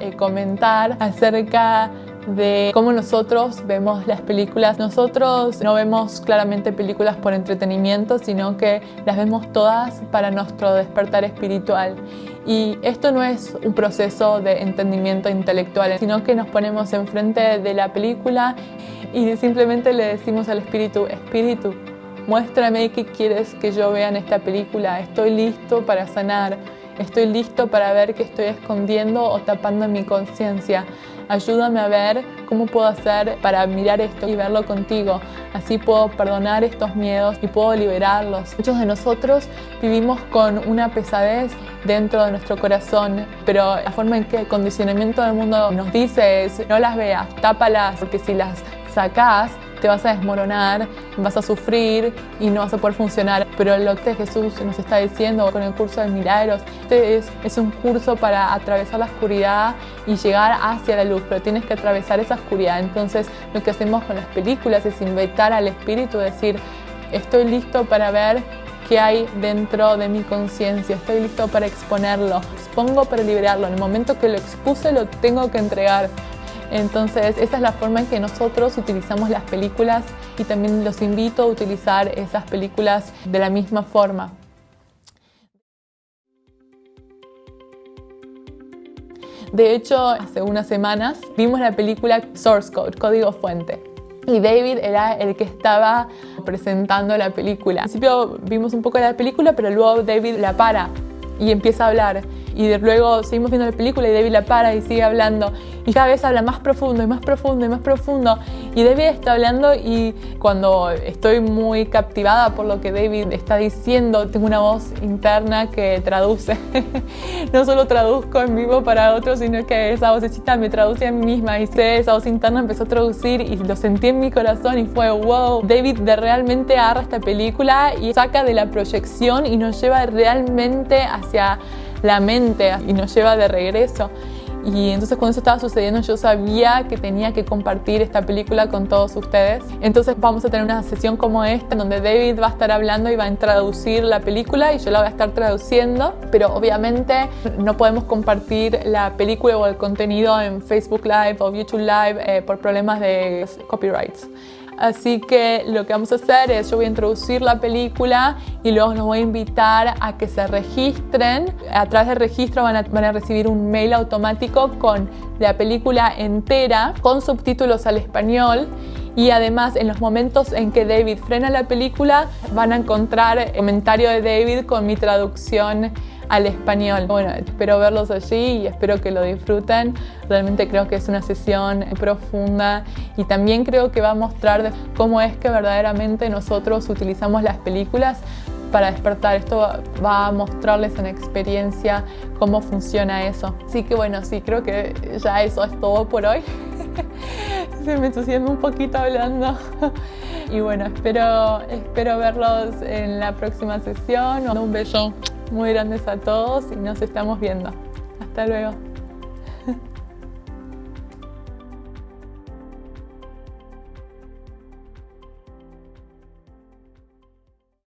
eh, comentar acerca de cómo nosotros vemos las películas. Nosotros no vemos claramente películas por entretenimiento, sino que las vemos todas para nuestro despertar espiritual. Y esto no es un proceso de entendimiento intelectual, sino que nos ponemos enfrente de la película y simplemente le decimos al espíritu, espíritu, muéstrame qué quieres que yo vea en esta película, estoy listo para sanar, estoy listo para ver qué estoy escondiendo o tapando en mi conciencia. Ayúdame a ver cómo puedo hacer para mirar esto y verlo contigo. Así puedo perdonar estos miedos y puedo liberarlos. Muchos de nosotros vivimos con una pesadez dentro de nuestro corazón, pero la forma en que el condicionamiento del mundo nos dice es no las veas, tápalas, porque si las sacás te vas a desmoronar, vas a sufrir y no vas a poder funcionar. Pero lo que Jesús nos está diciendo con el curso de milagros, este es, es un curso para atravesar la oscuridad y llegar hacia la luz, pero tienes que atravesar esa oscuridad. Entonces lo que hacemos con las películas es invitar al Espíritu, decir, estoy listo para ver qué hay dentro de mi conciencia, estoy listo para exponerlo, expongo para liberarlo, en el momento que lo expuse lo tengo que entregar. Entonces, esa es la forma en que nosotros utilizamos las películas y también los invito a utilizar esas películas de la misma forma. De hecho, hace unas semanas vimos la película Source Code, Código Fuente. Y David era el que estaba presentando la película. Al principio vimos un poco la película, pero luego David la para y empieza a hablar y luego seguimos viendo la película y David la para y sigue hablando. Y cada vez habla más profundo y más profundo y más profundo. Y David está hablando y cuando estoy muy captivada por lo que David está diciendo tengo una voz interna que traduce. No solo traduzco en vivo para otros sino que esa vocecita me traduce a mí misma. Y esa voz interna empezó a traducir y lo sentí en mi corazón y fue wow David de realmente agarra esta película y saca de la proyección y nos lleva realmente hacia la mente y nos lleva de regreso. Y entonces cuando eso estaba sucediendo yo sabía que tenía que compartir esta película con todos ustedes. Entonces vamos a tener una sesión como esta donde David va a estar hablando y va a traducir la película y yo la voy a estar traduciendo. Pero obviamente no podemos compartir la película o el contenido en Facebook Live o YouTube Live eh, por problemas de copyrights. Así que lo que vamos a hacer es, yo voy a introducir la película y luego nos voy a invitar a que se registren. A través del registro van a, van a recibir un mail automático con la película entera, con subtítulos al español y además en los momentos en que David frena la película van a encontrar el comentario de David con mi traducción al español. Bueno, espero verlos allí y espero que lo disfruten. Realmente creo que es una sesión profunda y también creo que va a mostrar cómo es que verdaderamente nosotros utilizamos las películas para despertar. Esto va a mostrarles en experiencia cómo funciona eso. Así que bueno, sí, creo que ya eso es todo por hoy. Se me entusiasma un poquito hablando. Y bueno, espero, espero verlos en la próxima sesión. Un beso muy grandes a todos y nos estamos viendo. Hasta luego.